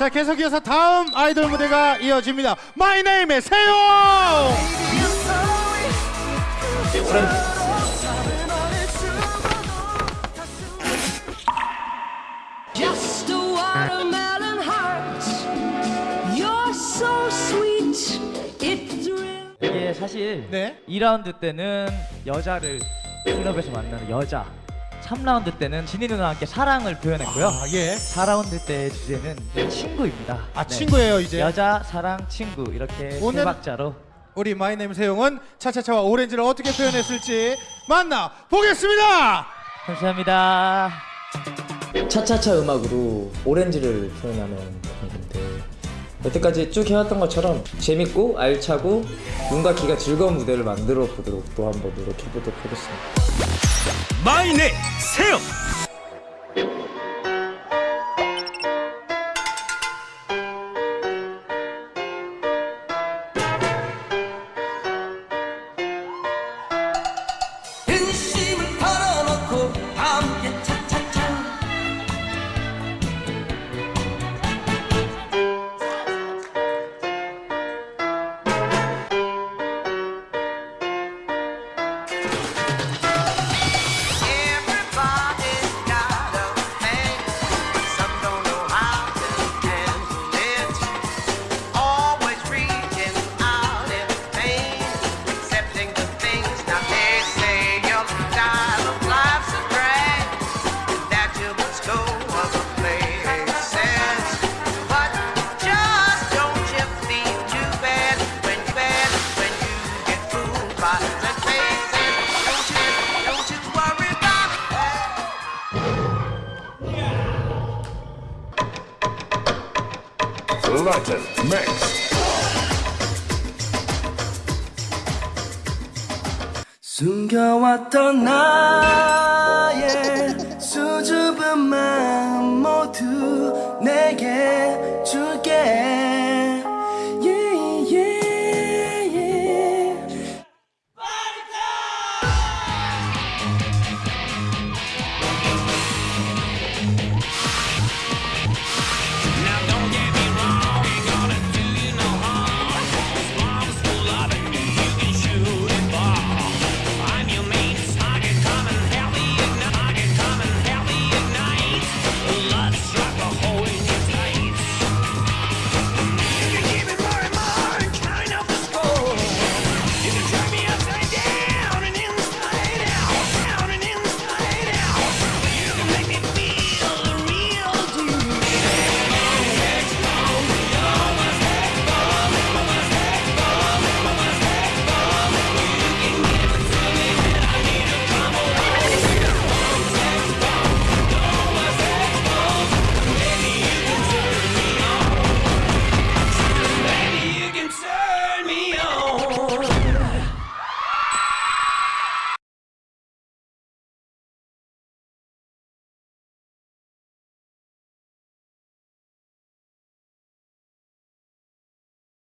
자 계속 이어서 다음 아이돌 무대가 이어집니다. 마이 네임의 세용. Just a watermelon heart. You're so sweet. It thrills. 이게 사실 네. 2라운드 때는 여자를 클럽에서 만나는 여자 3라운드 때는 지니 누나와 함께 사랑을 표현했고요 아 예. 4라운드 때의 주제는 친구입니다 아 네. 친구예요 이제. 여자, 사랑, 친구 이렇게 오늘- 세 박자로 우리 MYNAME 세용은 차차차와 오렌지를 어떻게 표현했을지 만나 보겠습니다. 감사합니다 차차차 음악으로 오렌지를 표현하는 곡인데 여태까지 쭉 해왔던 것처럼 재밌고 알차고 눈과 귀가 즐거운 무대를 만들어 보도록 또 한번 노력해 보도록 하겠습니다. 마이네 세영 Latin Mix 숨겨왔던 나